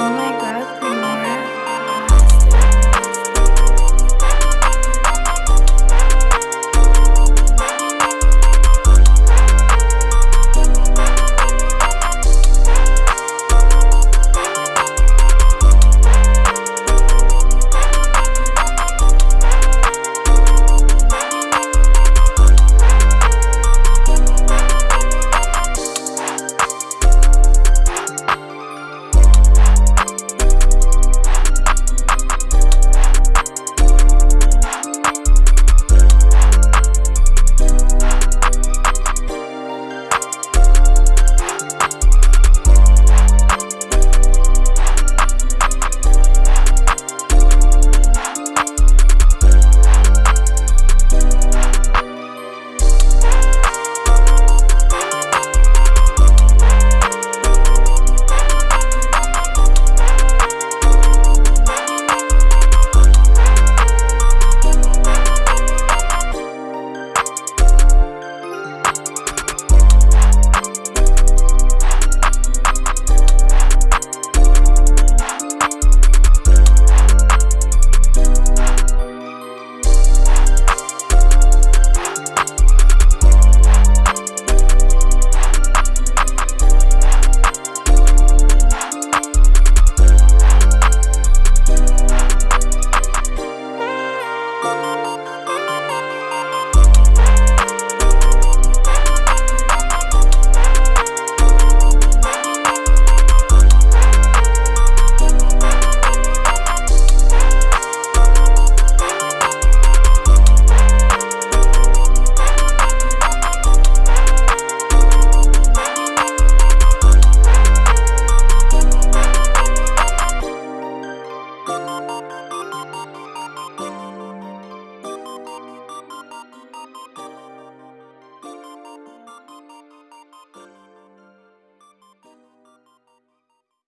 Oh my